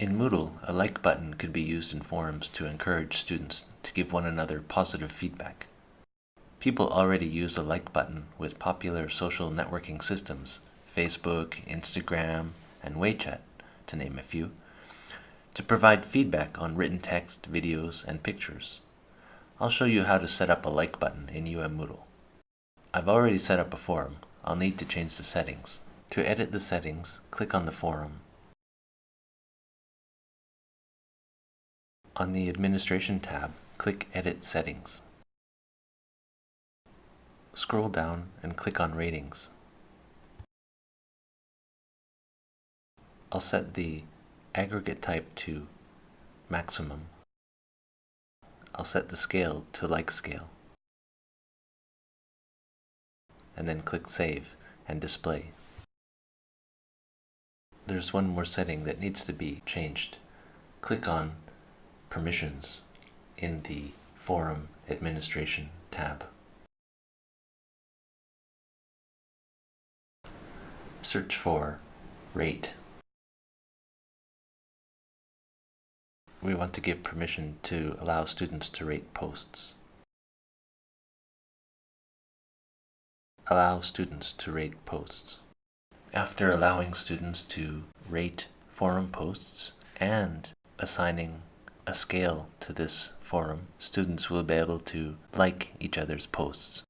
In Moodle, a like button could be used in forums to encourage students to give one another positive feedback. People already use the like button with popular social networking systems, Facebook, Instagram, and WeChat, to name a few, to provide feedback on written text, videos, and pictures. I'll show you how to set up a like button in UM Moodle. I've already set up a forum. I'll need to change the settings. To edit the settings, click on the forum. On the Administration tab, click Edit Settings. Scroll down and click on Ratings. I'll set the aggregate type to maximum. I'll set the scale to like scale. And then click Save and Display. There's one more setting that needs to be changed. Click on Permissions in the Forum Administration tab. Search for Rate. we want to give permission to allow students to rate posts. Allow students to rate posts. After allowing students to rate forum posts and assigning a scale to this forum, students will be able to like each other's posts.